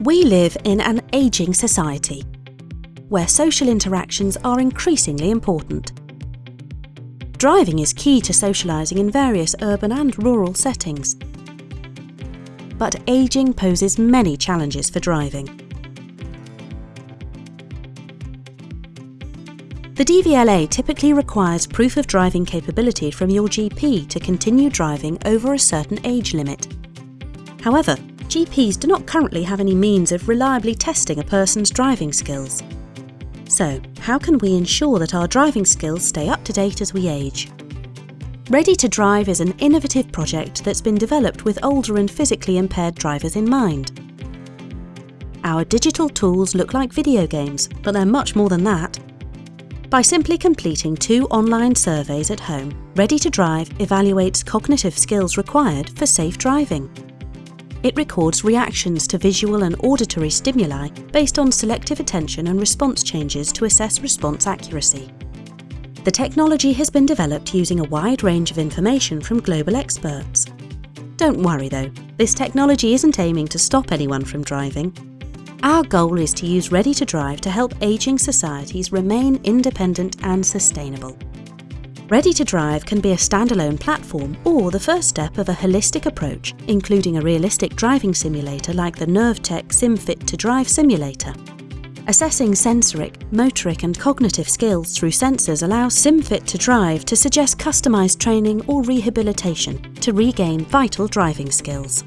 We live in an ageing society where social interactions are increasingly important. Driving is key to socialising in various urban and rural settings. But ageing poses many challenges for driving. The DVLA typically requires proof of driving capability from your GP to continue driving over a certain age limit. However, GPs do not currently have any means of reliably testing a person's driving skills. So, how can we ensure that our driving skills stay up to date as we age? Ready to Drive is an innovative project that's been developed with older and physically impaired drivers in mind. Our digital tools look like video games, but they're much more than that. By simply completing two online surveys at home, Ready to Drive evaluates cognitive skills required for safe driving. It records reactions to visual and auditory stimuli based on selective attention and response changes to assess response accuracy. The technology has been developed using a wide range of information from global experts. Don't worry though, this technology isn't aiming to stop anyone from driving. Our goal is to use Ready to Drive to help ageing societies remain independent and sustainable. Ready to Drive can be a standalone platform or the first step of a holistic approach, including a realistic driving simulator like the NerveTech SimFit to Drive simulator. Assessing sensoric, motoric and cognitive skills through sensors allows SimFit to Drive to suggest customised training or rehabilitation to regain vital driving skills.